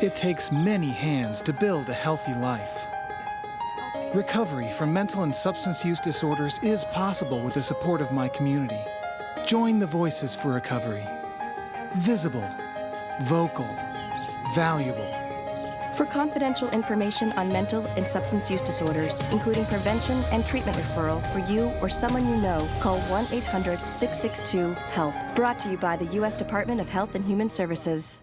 It takes many hands to build a healthy life. Recovery from mental and substance use disorders is possible with the support of my community. Join the Voices for Recovery. Visible, vocal, valuable. For confidential information on mental and substance use disorders, including prevention and treatment referral for you or someone you know, call 1 800 662 HELP. Brought to you by the U.S. Department of Health and Human Services.